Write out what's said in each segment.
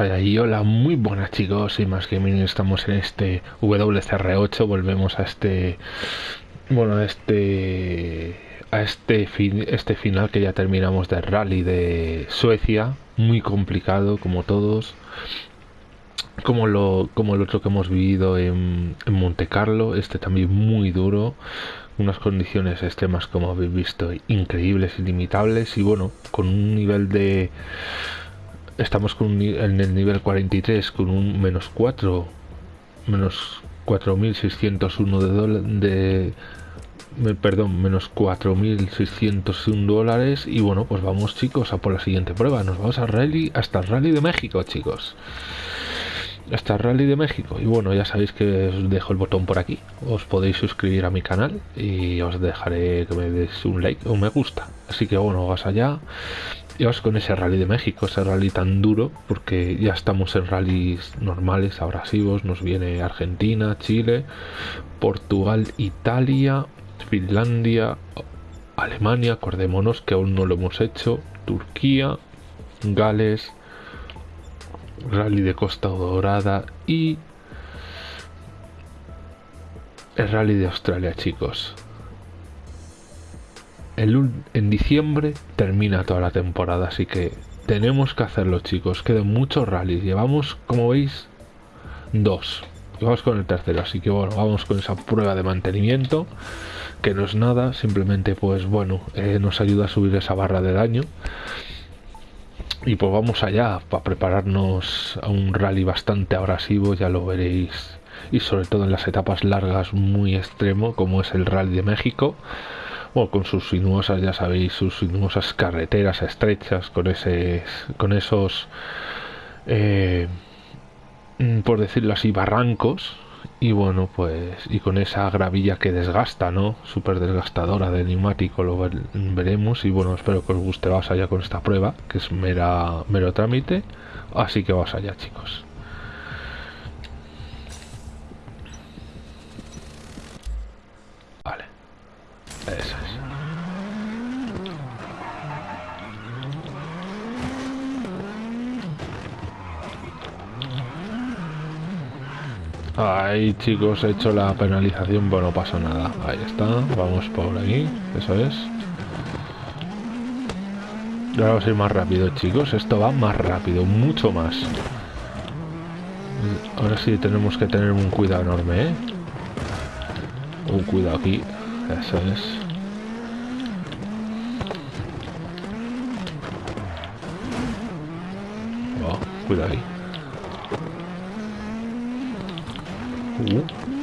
Y hola, muy buenas chicos. Y más que bien estamos en este WCR8, volvemos a este, bueno, a este, a este, fin, este final que ya terminamos de rally de Suecia, muy complicado como todos, como lo, como el otro que hemos vivido en, en Monte Carlo, este también muy duro, unas condiciones extremas como habéis visto, increíbles, ilimitables. Y bueno, con un nivel de estamos con en el nivel 43 con un menos 4 menos 4601 de, de perdón menos 4601 dólares y bueno pues vamos chicos a por la siguiente prueba. Nos vamos a rally hasta el rally de México chicos. Hasta el rally de México. Y bueno ya sabéis que os dejo el botón por aquí. Os podéis suscribir a mi canal y os dejaré que me des un like o un me gusta. Así que bueno vas allá vamos con ese rally de México, ese rally tan duro, porque ya estamos en rallies normales, abrasivos, nos viene Argentina, Chile, Portugal, Italia, Finlandia, Alemania, acordémonos que aún no lo hemos hecho, Turquía, Gales, Rally de Costa Dorada y el Rally de Australia, chicos en diciembre termina toda la temporada, así que tenemos que hacerlo, chicos. Quedan muchos rallies. Llevamos, como veis, dos. vamos con el tercero, así que bueno, vamos con esa prueba de mantenimiento, que no es nada, simplemente pues bueno, eh, nos ayuda a subir esa barra de daño. Y pues vamos allá para prepararnos a un rally bastante abrasivo, ya lo veréis. Y sobre todo en las etapas largas muy extremo, como es el Rally de México con sus sinuosas, ya sabéis, sus sinuosas carreteras estrechas, con ese, con esos, eh, mm, por decirlo así, barrancos, y bueno, pues, y con esa gravilla que desgasta, ¿no? Súper desgastadora de neumático, lo veremos, y bueno, espero que os guste, vas allá con esta prueba, que es mera, mero trámite, así que vas allá, chicos. Ahí chicos, he hecho la penalización, bueno, no pasa nada. Ahí está, vamos por aquí, eso es. Ahora vamos a ir más rápido, chicos. Esto va más rápido, mucho más. Ahora sí tenemos que tener un cuidado enorme, ¿eh? Un cuidado aquí. Eso es. Oh, cuidado ahí. Uh.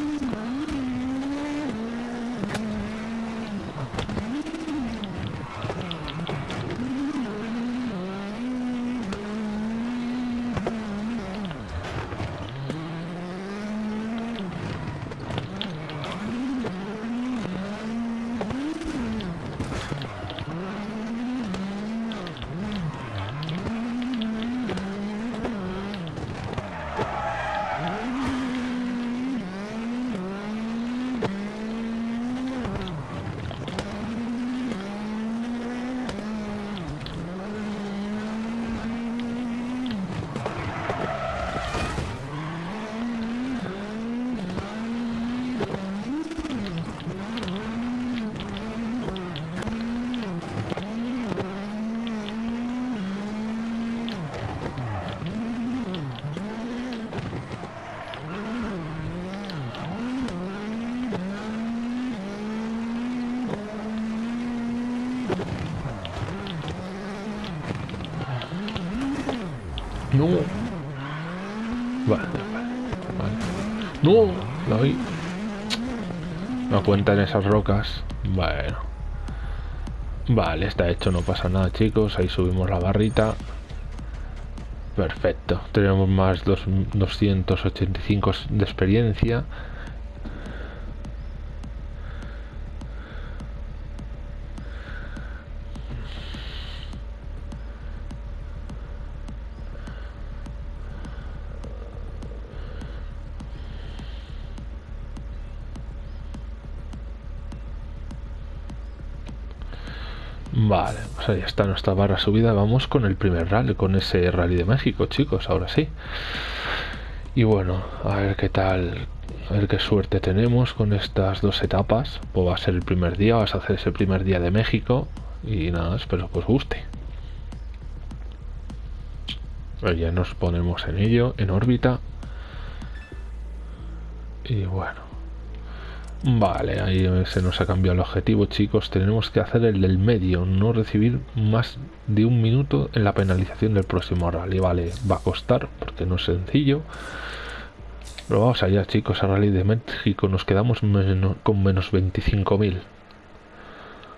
No. Vale, vale. No, la vi. No cuentan esas rocas. Bueno. Vale, está hecho, no pasa nada, chicos. Ahí subimos la barrita. Perfecto. Tenemos más dos, 285 de experiencia. Ahí está nuestra barra subida. Vamos con el primer rally, con ese rally de México, chicos, ahora sí. Y bueno, a ver qué tal, a ver qué suerte tenemos con estas dos etapas. Pues va a ser el primer día, vas a hacer ese primer día de México. Y nada, espero que os guste. ya nos ponemos en ello, en órbita. Y bueno. Vale, ahí se nos ha cambiado el objetivo, chicos. Tenemos que hacer el del medio, no recibir más de un minuto en la penalización del próximo rally. Vale, va a costar porque no es sencillo. Pero vamos allá, chicos, a Rally de México. Nos quedamos con menos 25.000.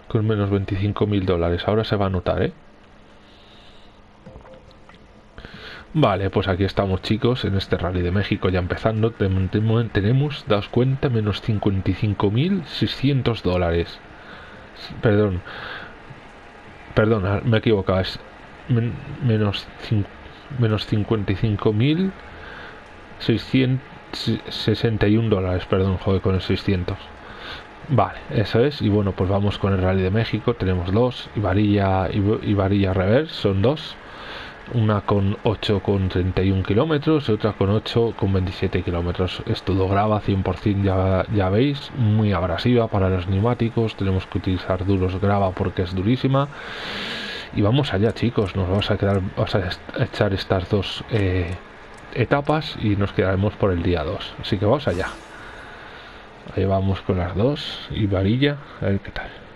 Con menos 25.000 dólares. Ahora se va a notar, ¿eh? Vale, pues aquí estamos chicos, en este Rally de México ya empezando, tenemos, daos cuenta, menos 55.600 dólares. Perdón, perdón, me he equivocado, es menos, menos 55.661 dólares, perdón, joder, con el 600. Vale, eso es, y bueno, pues vamos con el Rally de México, tenemos dos, y varilla, y varilla reverse, son dos una con 8,31 kilómetros y otra con 8,27 kilómetros. Es todo grava 100%, ya, ya veis, muy abrasiva para los neumáticos. Tenemos que utilizar duros grava porque es durísima. Y vamos allá, chicos. Nos vamos a quedar, vamos a echar estas dos eh, etapas y nos quedaremos por el día 2. Así que vamos allá. Ahí vamos con las dos y varilla, a ver qué tal.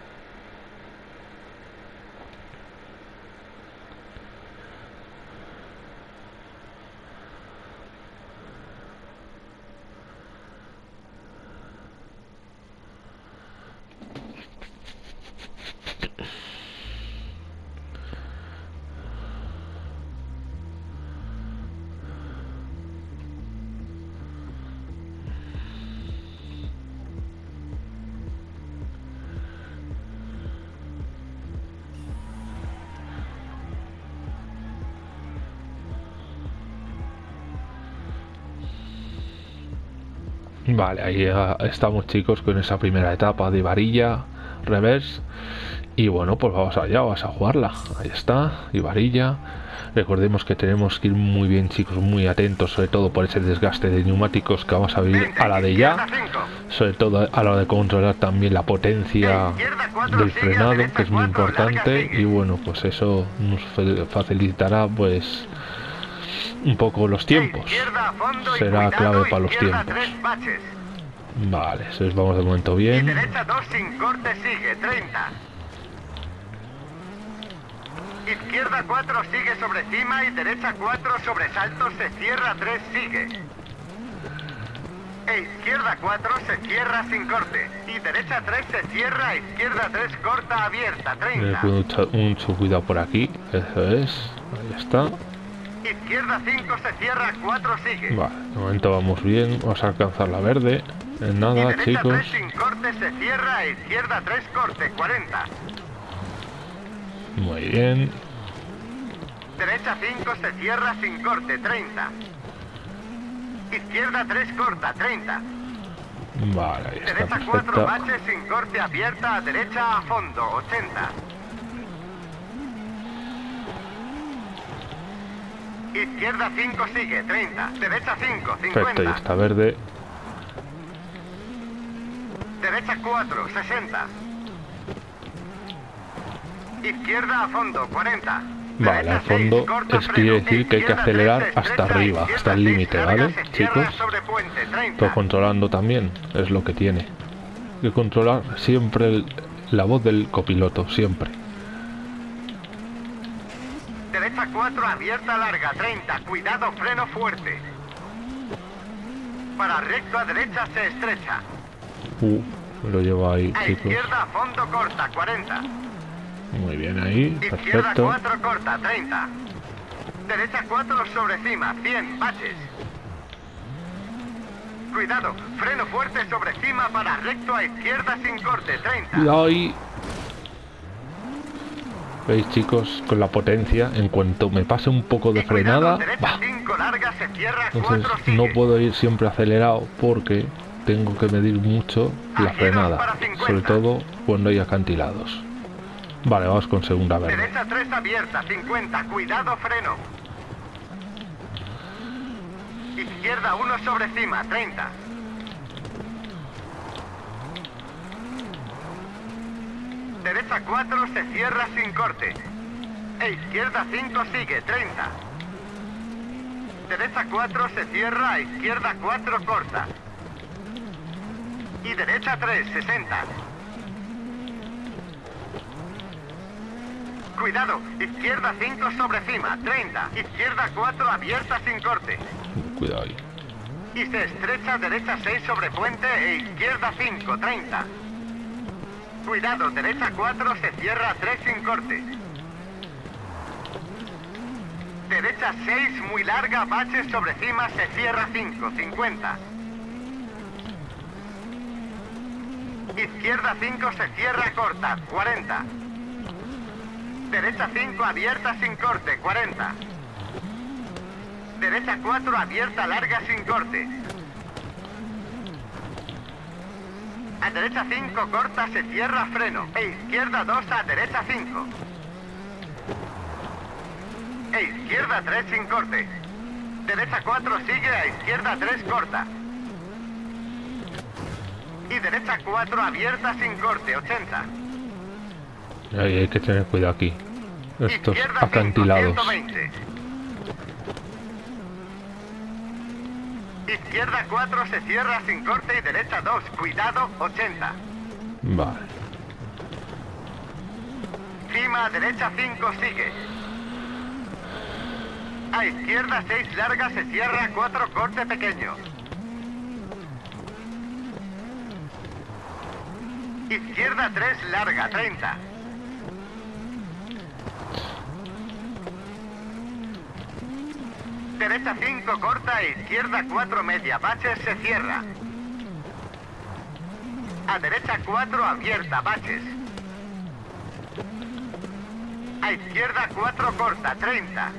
Vale, ahí estamos chicos con esa primera etapa de varilla, reverse. Y bueno, pues vamos allá, vamos a jugarla. Ahí está, y varilla. Recordemos que tenemos que ir muy bien chicos, muy atentos, sobre todo por ese desgaste de neumáticos que vamos a vivir a la de ya. Sobre todo a la de controlar también la potencia del frenado, que es muy importante. Y bueno, pues eso nos facilitará pues un poco los tiempos. Será clave para los tiempos. Vale, eso es, vamos de momento bien. derecha 2 sin corte sigue, 30. Izquierda 4 sigue sobre cima y derecha 4 sobre salto se cierra 3 sigue. E izquierda 4 se cierra sin corte. Y derecha 3 se cierra, izquierda 3 corta abierta, 30. Mucho, mucho cuidado por aquí, eso es. Ahí está. Izquierda 5 se cierra, 4 sigue. Vale, de momento vamos bien, vamos a alcanzar la verde. En nada, chicos. 3 sin corte se cierra, izquierda 3 corte, 40. Muy bien. Derecha 5 se cierra sin corte, 30. Izquierda 3 corta, 30. Vale, ahí está Derecha 4 baches sin corte abierta, derecha a fondo, 80. Izquierda 5 sigue, 30. Derecha 5, 50. Perfecto, y está verde. Derecha 4, 60. Izquierda a fondo, 40. Vale, a fondo es quiere decir que hay que acelerar hasta arriba, hasta el límite, ¿vale, chicos? Todo controlando también, es lo que tiene. Hay que controlar siempre la voz del copiloto, siempre. Derecha 4, abierta larga, 30. Cuidado, freno fuerte. Para recto a derecha se estrecha. Uh, lo llevo ahí, a chicos. izquierda, fondo corta, 40. Muy bien ahí, Izquierda perfecto. 4 corta, 30. Derecha 4 sobre cima, 100, baches. Cuidado, freno fuerte sobre cima para recto a izquierda sin corte, 30. Cuidado ahí. ¿Veis chicos? Con la potencia, en cuanto me pase un poco de cuidado, frenada, derecha. 5 larga se cierra, Entonces 4 sigue. no puedo ir siempre acelerado porque tengo que medir mucho la frenada, para 50. sobre todo cuando hay acantilados. Vale, vamos con segunda verde. Derecha 3 abierta, 50. Cuidado, freno. Izquierda 1 sobre cima, 30. Derecha 4 se cierra sin corte. E izquierda 5 sigue, 30. Derecha 4 se cierra, izquierda 4 corta. Y derecha 3, 60. Cuidado, izquierda 5 sobre cima, 30. Izquierda 4 abierta sin corte. Cuidado ahí. Y se estrecha derecha 6 sobre puente e izquierda 5, 30. Cuidado, derecha 4 se cierra 3 sin corte. Derecha 6 muy larga, baches sobre cima, se cierra 5, 50. Izquierda 5 se cierra corta, 40. Derecha 5 abierta sin corte, 40. Derecha 4 abierta larga sin corte. A derecha 5 corta se cierra freno. E izquierda 2 a derecha 5. E izquierda 3 sin corte. Derecha 4 sigue a izquierda 3 corta. Derecha 4 abierta sin corte, 80. Ahí hay que tener cuidado aquí. Estos Izquierda 5, acantilados. 120. Izquierda 4 se cierra sin corte y derecha 2. Cuidado, 80. Vale. Cima, derecha 5 sigue. A izquierda 6 larga se cierra 4 corte pequeño. Izquierda 3 larga 30. Derecha 5 corta izquierda 4 media. Baches se cierra. A derecha 4 abierta. Baches. A izquierda 4 corta, 30.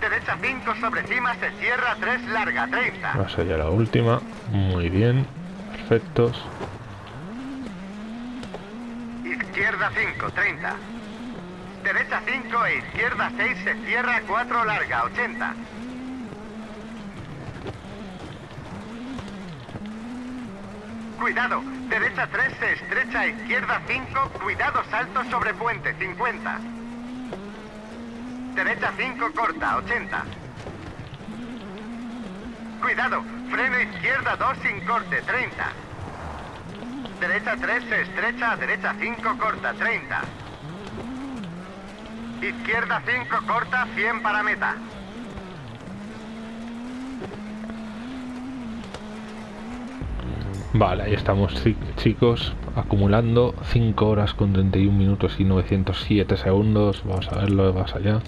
Derecha 5 sobre cima se cierra 3 larga, 30. Vamos allá la última. Muy bien. Perfectos. Izquierda 5, 30. Derecha 5 e izquierda 6 se cierra 4 larga, 80. Cuidado, derecha 3 se estrecha, izquierda 5, cuidado salto sobre puente, 50. Derecha 5 corta, 80. Cuidado, freno izquierda 2 sin corte, 30. Derecha 3 se estrecha, derecha 5 corta, 30. Izquierda 5 corta, 100 para meta. Vale, ahí estamos chi- chicos, acumulando 5 horas con 31 minutos y 907 segundos. Vamos a verlo más allá.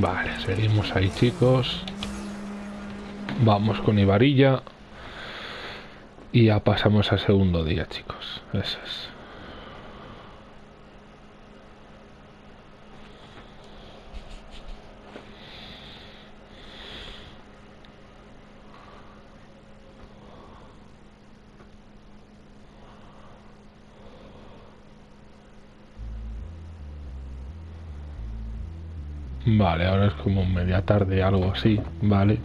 Vale, seguimos ahí chicos. Vamos con Ibarilla. Y ya pasamos al segundo día, chicos. Eso es. Vale, ahora es como media tarde, algo así, vale.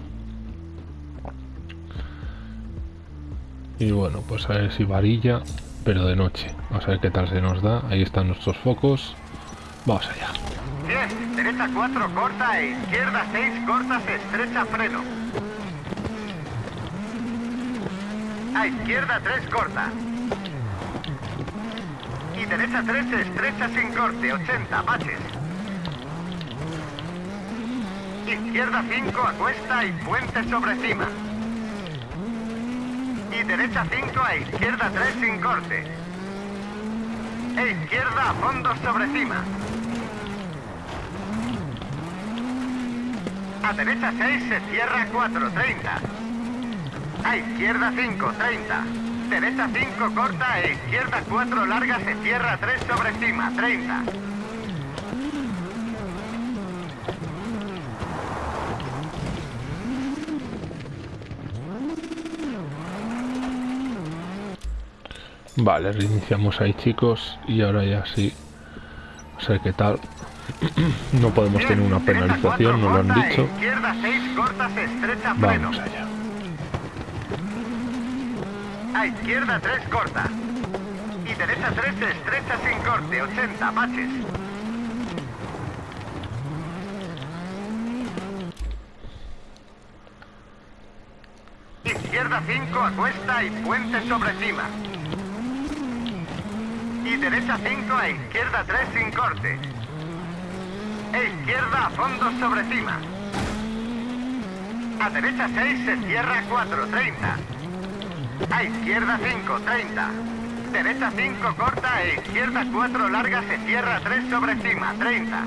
Y bueno, pues a ver si varilla, pero de noche. Vamos a ver qué tal se nos da. Ahí están nuestros focos. Vamos allá. 10, derecha 4 corta e izquierda 6 cortas estrecha freno. A izquierda 3 corta. Y derecha 3 estrecha sin corte, 80 baches. Izquierda 5 a cuesta y puente sobre cima. Y derecha 5 a izquierda 3 sin corte. E izquierda a fondo sobre cima. A derecha 6 se cierra 4, 30. A izquierda 5, 30. Derecha 5 corta e izquierda 4 larga se cierra 3 sobre cima, 30. Vale, reiniciamos ahí chicos y ahora ya sí. No sé qué tal. No podemos tener una penalización, nos lo han dicho. Izquierda 6 cortas estrecha freno. Vamos allá. A izquierda 3 corta. Y derecha 3 estrecha sin corte, 80 baches. Izquierda 5 a cuesta y puente sobre cima. Derecha 5 a izquierda 3 sin corte. E izquierda a fondo sobre cima. A derecha 6 se cierra 4, 30. A izquierda 5, 30. Derecha 5 corta e izquierda 4 larga se cierra 3 sobre cima, 30.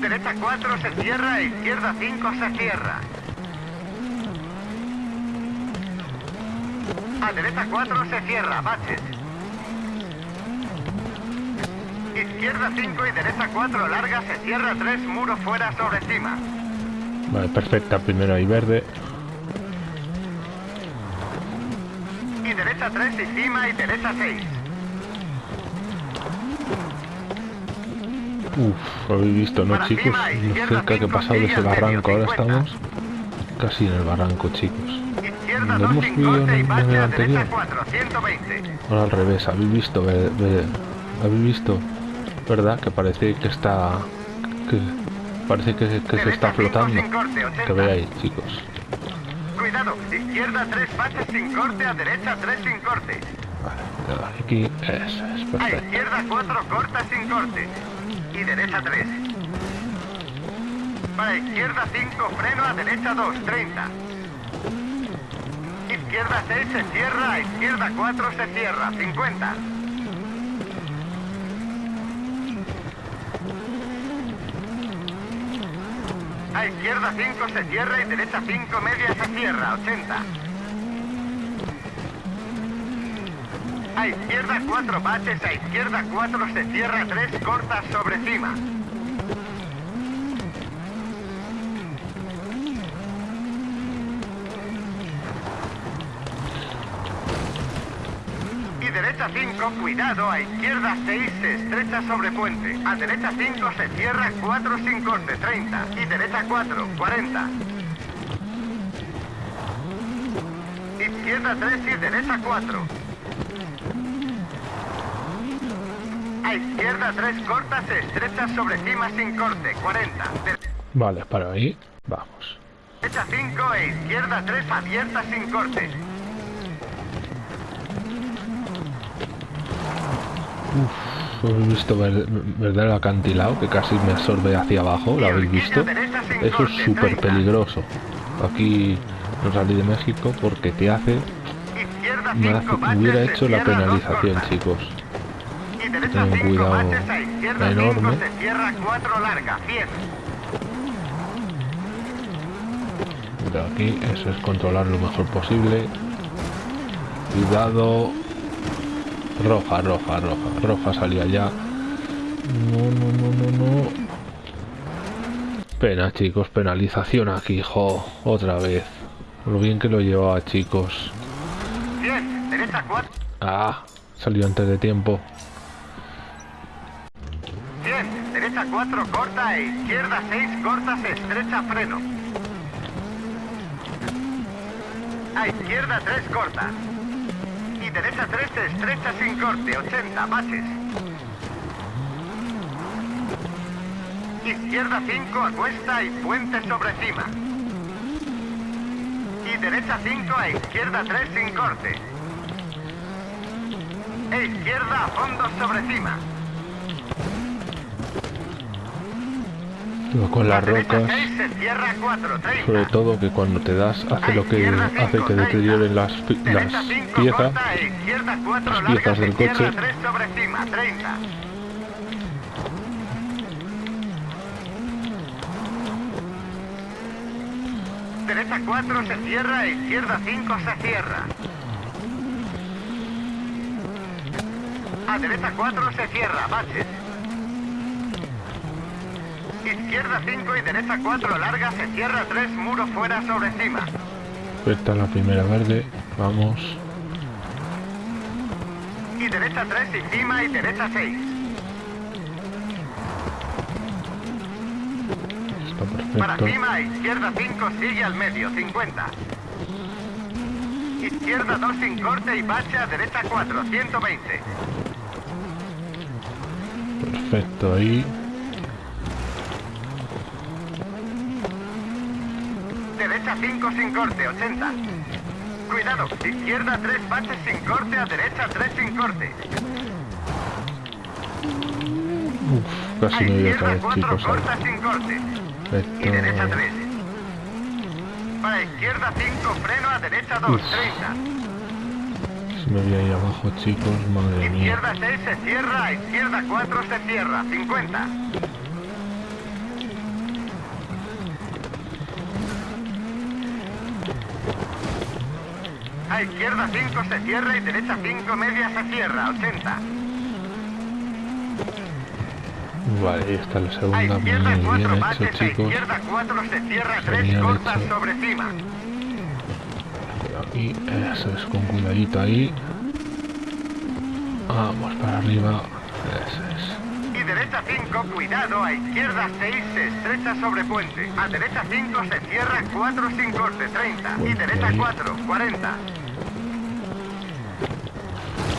Derecha 4 se cierra e izquierda 5 se cierra. A derecha 4 se cierra, baches. Izquierda 5 y derecha 4 larga se cierra 3 muro fuera sobre cima. Vale, perfecta, primero ahí verde. Y derecha 3 y cima y derecha 6. Uf, habéis visto, ¿no chicos? Lo cerca que he pasado de ese barranco, ahora estamos casi en el barranco, chicos. Izquierda Lo 2 hemos sin visto en el nivel a anterior. 4, 120. Ahora al revés, habéis visto, habéis visto, ¿verdad? Que parece que está, que parece que, que se está Derecha 5 flotando. sin corte, 80. Que veáis, chicos. Cuidado, izquierda 3 baches sin corte, a derecha 3 sin corte. Vale, aquí, eso es A perfecto. izquierda 4 corta sin corte. Y derecha 3. Para izquierda 5 freno, a derecha 2, 30. Izquierda 6 se cierra, izquierda 4 se cierra, 50. A izquierda 5 se cierra y derecha 5 media se cierra, 80. A izquierda 4 baches, a izquierda 4 se cierra 3 cortas sobre cima. 5, cuidado, a izquierda 6 se estrecha sobre puente. A derecha 5 se cierra 4 sin corte, 30. Y derecha 4, 40. Izquierda 3 y derecha 4. A izquierda 3 cortas se estrecha sobre cima sin corte, 40. Vale, para ahí, vamos. Derecha 5 e izquierda 3 abierta sin corte. ¿Habéis visto ver- verdad el acantilado que casi me absorbe hacia abajo? ¿Lo habéis visto? Eso es súper peligroso. Aquí no salí de México porque te hace... Me hace- 5 baches, hubiera hecho la penalización, chicos. Y derecha Ten un 5 cuidado baches a izquierda 5 enorme. se cierra 4 larga, 100. De aquí, eso es controlar lo mejor posible. Cuidado. Roja, roja, roja. Roja salía ya. No, no, no, no, no. Pena, chicos. Penalización aquí, jo. Otra vez. Lo bien que lo llevaba, chicos. 100, derecha 4. Ah, salió antes de tiempo. 100, derecha 4 corta e izquierda 6 corta se estrecha freno. A izquierda 3 corta. Derecha 3 se estrecha sin corte, 80 baches. Izquierda 5 a cuesta y puente sobre cima. Y derecha 5 a izquierda 3 sin corte. E izquierda a fondo sobre cima. con las rocas sobre todo que cuando te das hace lo que hace que deterioren las, las piezas. las piezas del coche. Derecha 4 se cierra, izquierda 5 se cierra. A derecha 4 se cierra, baches. Izquierda 5 y derecha 4 larga se cierra 3 muro fuera sobre cima. Esta la primera verde. Vamos. Y derecha 3 y cima y derecha 6. Está Para perfecto. cima, izquierda 5 sigue al medio, 50. Izquierda 2 sin corte y bache a derecha 4, 120. Perfecto ahí. Derecha 5 sin corte, 80. Cuidado, izquierda 3 baches sin corte a derecha 3 sin corte. Uf, A casi me voy a izquierda caer, 4 chicos. ahí. corta sin corte. Y derecha Perfecto. 3. Para izquierda 5 freno a derecha 2, Uf. 30. Si me voy ahí abajo, chicos. Madre mía. Izquierda 6 se cierra, a izquierda 4 se cierra, 50. A izquierda 5 se cierra y derecha 5 media se cierra, 80. Vale, ahí está la A segunda. izquierda Muy 4 bien hecho, baches, a izquierda 4 se cierra 3 Genial cortas hecho. sobre cima. Aquí, eso es, con cuidadito ahí. Vamos para arriba. Eso es. Y derecha 5, cuidado, a izquierda 6 se estrecha sobre puente. A derecha 5 se cierra 4 sin corte, 30. Y derecha ahí. 4, 40.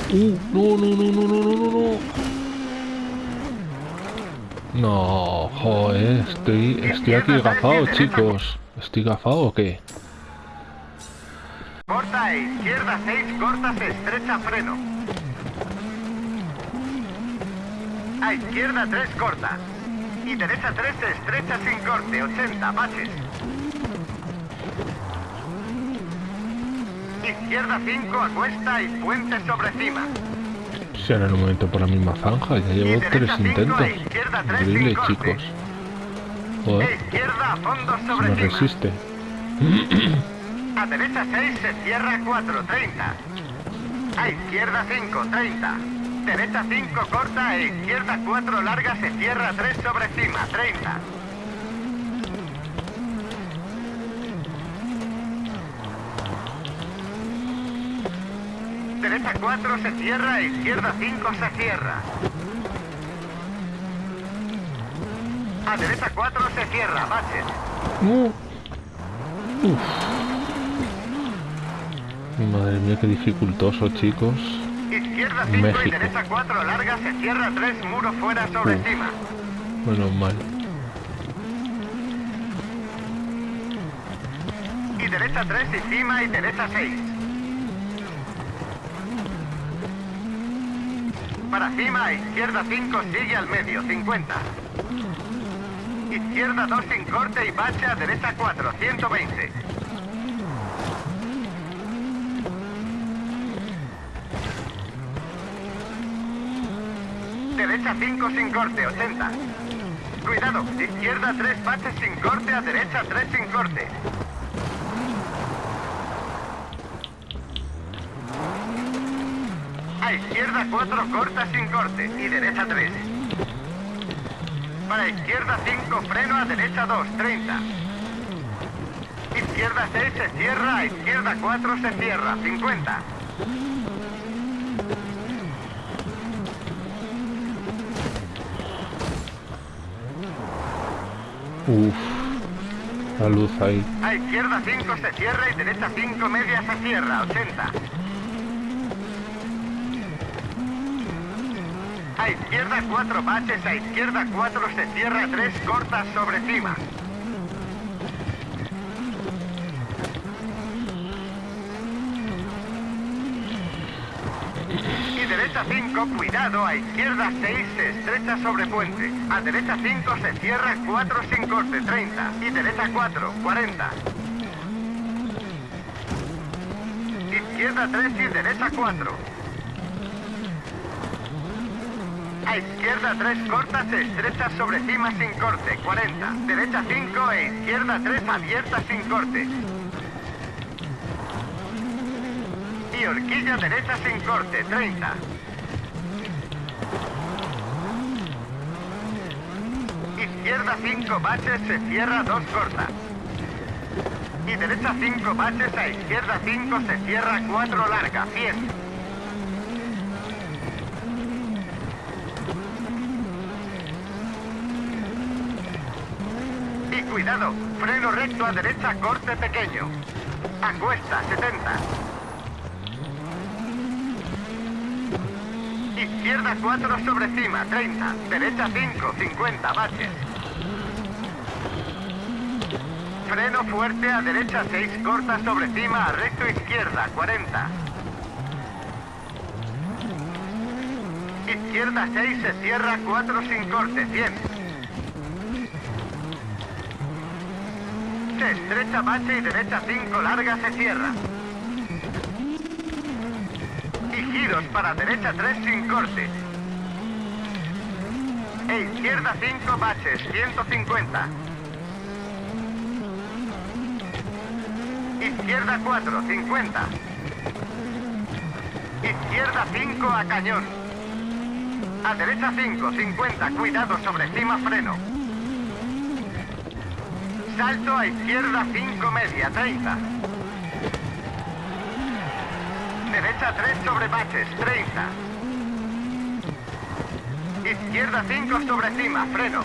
Uh, no, no, no, no, no, no, no, no. No, joder, estoy, estoy aquí gafado, chicos. ¿Estoy gafado o qué? Corta e izquierda 6, corta se estrecha freno. A izquierda 3 corta. Y derecha 3 se estrecha sin corte, 80 baches. Izquierda 5 a cuesta y puente sobre cima. Si ahora en un momento por la misma zanja, ya llevo tres derecha 5 intentos. a izquierda 3 sin Increíble, chicos. E Joder, izquierda a fondo sobre cima. resiste. A derecha 6 se cierra 4, 30. A izquierda 5, 30. Derecha 5 corta e izquierda 4 larga se cierra 3 sobre cima, 30. Derecha 4 se cierra izquierda 5 se cierra. A derecha 4 se cierra, baches. Uh. Uf. Madre mía, qué dificultoso, chicos. Izquierda 5 y México. derecha 4 larga se cierra 3 muro fuera sobre Uf. cima. Menos mal. Y derecha 3 y cima y derecha 6. para cima, izquierda 5 sigue al medio, 50. Izquierda 2 sin corte y bacha, derecha 4, 120. Derecha 5 sin corte, 80. Cuidado, izquierda 3 baches sin corte, a derecha 3 sin corte. A izquierda 4 corta sin corte y derecha 3. Para izquierda 5 freno, a derecha 2, 30. Izquierda 6 se cierra, a izquierda 4 se cierra, 50. Uf, la luz ahí. A izquierda 5 se cierra y derecha 5 media se cierra, 80. A izquierda 4 baches, a izquierda 4 se cierra 3 cortas sobre cima. Y derecha 5, cuidado, a izquierda 6 se estrecha sobre puente. A derecha 5 se cierra 4 sin corte, 30. Y derecha 4, 40. Izquierda 3 y derecha 4. A izquierda 3 corta se estrecha sobre cima sin corte, 40. Derecha 5 e izquierda 3 abierta sin corte. Y horquilla derecha sin corte, 30. Izquierda 5 baches se cierra 2 corta. Y derecha 5 baches a izquierda 5 se cierra 4 larga, 100. Cuidado, freno recto a derecha, corte pequeño. A cuesta, 70. Izquierda 4 sobre cima, 30. Derecha 5, 50, baches. Freno fuerte a derecha 6, corta sobre cima, a recto izquierda, 40. Izquierda 6, se cierra 4 sin corte, 100. Estrecha bache y derecha 5 larga se cierra. Y giros para derecha 3 sin corte. E izquierda 5 baches, 150. Izquierda 4, 50. Izquierda 5 a cañón. A derecha 5, 50. Cuidado sobre cima freno. Salto a izquierda 5 media, 30. Derecha 3 sobre baches, 30. Izquierda 5 sobre cima, freno.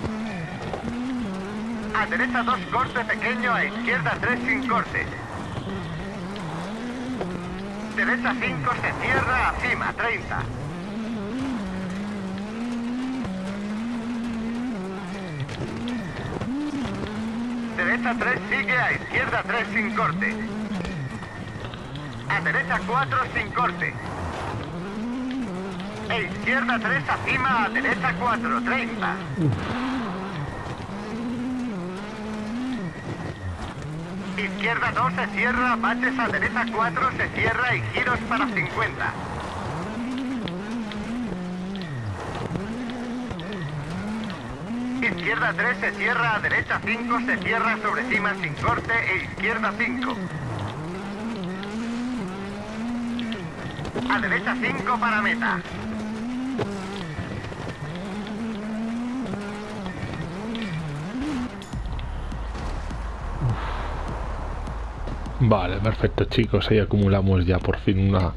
A derecha 2 corte pequeño, a izquierda 3 sin corte. Derecha 5 se cierra a cima, 30. Derecha 3 sigue a izquierda 3 sin corte. A derecha 4 sin corte. E izquierda 3 a cima, a derecha 4, 30. Izquierda 2 se cierra, baches a derecha 4 se cierra y giros para 50. Izquierda 3 se cierra, a derecha 5 se cierra sobre cima sin corte e izquierda 5. A derecha 5 para meta. Vale, perfecto chicos, ahí acumulamos ya por fin una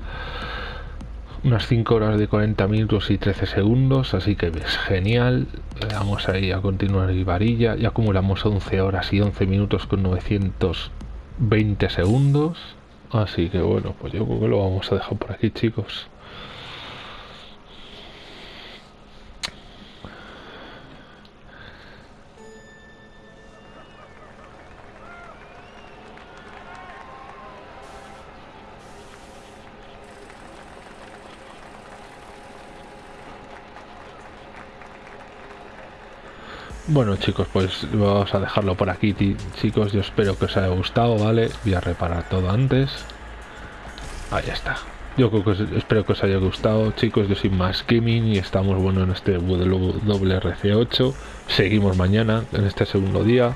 unas 5 horas de 40 minutos y 13 segundos, así que es genial. Le damos ahí a continuar y varilla y acumulamos 11 horas y 11 minutos con 920 segundos. Así que bueno, pues yo creo que lo vamos a dejar por aquí chicos. Bueno chicos, pues vamos a dejarlo por aquí chicos, yo espero que os haya gustado, ¿vale? Voy a reparar todo antes. Ahí está. Yo creo que espero que os haya gustado, chicos. Yo soy más gaming y estamos bueno en este WRC8. Seguimos mañana en este segundo día.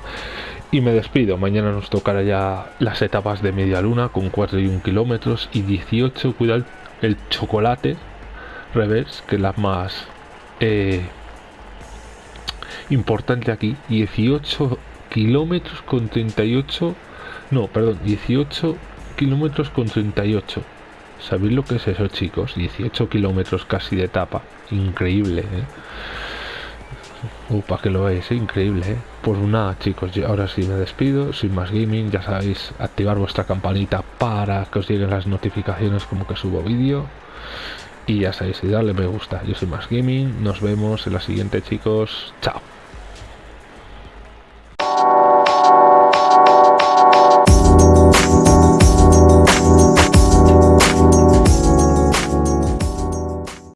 Y me despido. Mañana nos tocará ya las etapas de media luna con 4 y 1 kilómetros y 18. Cuidado el chocolate revés, que es la más eh, importante aquí. 18 kilómetros con 38. No, perdón, 18 kilómetros con 38 ¿Sabéis lo que es eso, chicos? 18 kilómetros casi de etapa. Increíble, ¿eh? Para que lo veáis, ¿eh? increíble, ¿eh? Pues nada, chicos, yo ahora sí me despido. Soy más gaming, ya sabéis, activar vuestra campanita para que os lleguen las notificaciones como que subo vídeo. Y ya sabéis, y darle me gusta. Yo soy más gaming. Nos vemos en la siguiente, chicos. Chao.